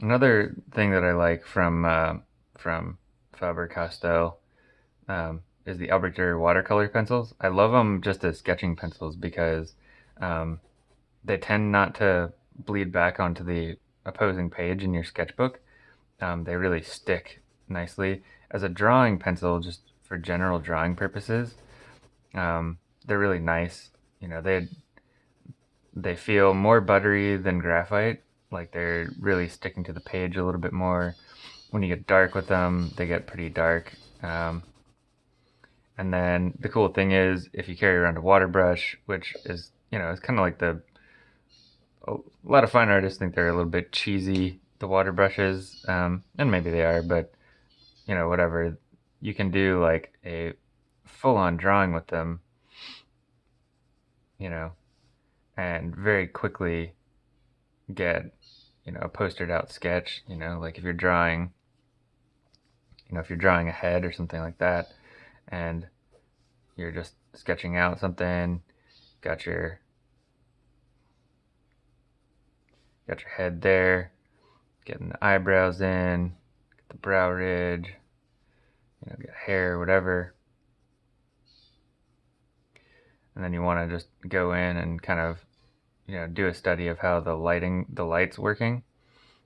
Another thing that I like from uh, from Faber-Castell um, is the Arbiter watercolor pencils. I love them just as sketching pencils because um, they tend not to bleed back onto the opposing page in your sketchbook. Um, they really stick nicely. As a drawing pencil, just for general drawing purposes, um, they're really nice. You know, they they feel more buttery than graphite. Like they're really sticking to the page a little bit more. When you get dark with them, they get pretty dark. Um, and then the cool thing is, if you carry around a water brush, which is, you know, it's kind of like the, a lot of fine artists think they're a little bit cheesy, the water brushes, um, and maybe they are, but, you know, whatever. You can do like a full-on drawing with them, you know, and very quickly get, you know, a postered out sketch, you know, like if you're drawing, you know, if you're drawing a head or something like that, and you're just sketching out something, got your got your head there, getting the eyebrows in, get the brow ridge, you know, get hair, whatever. And then you want to just go in and kind of, you know, do a study of how the lighting, the light's working.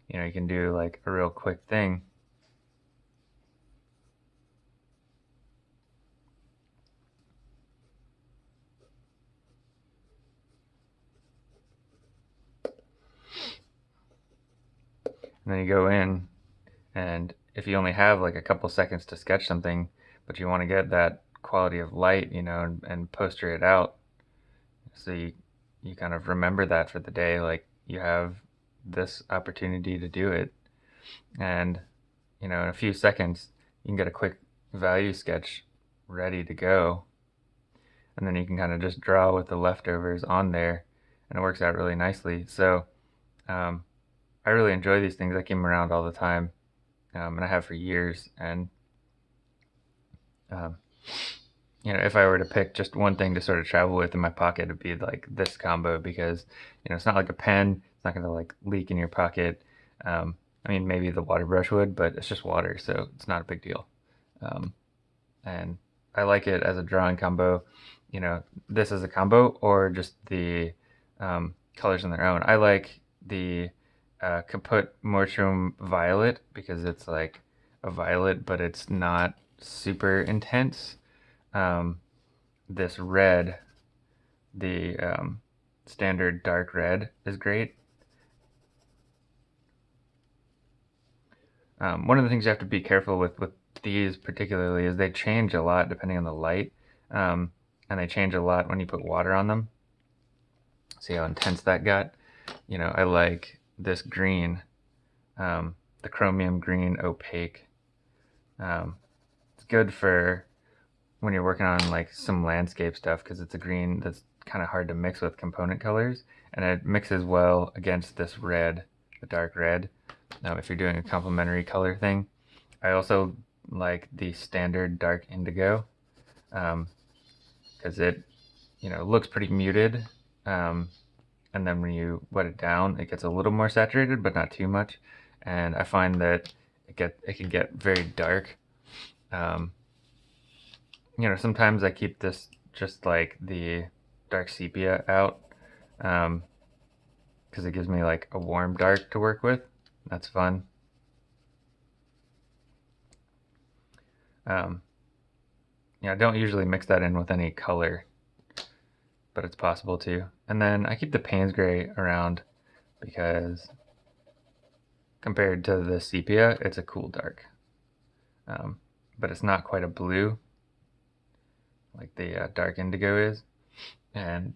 You know, you can do like a real quick thing and then you go in and if you only have like a couple seconds to sketch something but you want to get that quality of light you know and, and poster it out so you, you kind of remember that for the day like you have this opportunity to do it and you know in a few seconds you can get a quick value sketch ready to go and then you can kind of just draw with the leftovers on there and it works out really nicely so um, I really enjoy these things. I them around all the time, um, and I have for years. And um, you know, if I were to pick just one thing to sort of travel with in my pocket, it'd be like this combo because you know it's not like a pen. It's not going to like leak in your pocket. Um, I mean, maybe the water brush would, but it's just water, so it's not a big deal. Um, and I like it as a drawing combo. You know, this as a combo or just the um, colors on their own. I like the uh, Caput Mortuum Violet because it's like a violet, but it's not super intense. Um, this red, the um, standard dark red, is great. Um, one of the things you have to be careful with with these particularly is they change a lot depending on the light, um, and they change a lot when you put water on them. See how intense that got? You know, I like this green, um, the chromium green opaque. Um, it's good for when you're working on like some landscape stuff because it's a green that's kind of hard to mix with component colors and it mixes well against this red, the dark red. Now if you're doing a complementary color thing. I also like the standard dark indigo because um, it you know looks pretty muted um, and then when you wet it down it gets a little more saturated but not too much and I find that it get it can get very dark um, you know sometimes I keep this just like the dark sepia out because um, it gives me like a warm dark to work with that's fun um, yeah I don't usually mix that in with any color but it's possible to. And then I keep the Payne's Gray around because compared to the sepia, it's a cool dark. Um, but it's not quite a blue like the uh, dark indigo is. And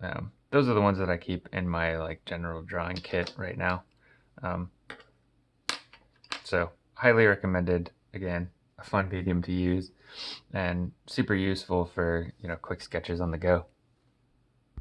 um, those are the ones that I keep in my like general drawing kit right now. Um, so highly recommended. Again, a fun medium to use and super useful for, you know, quick sketches on the go.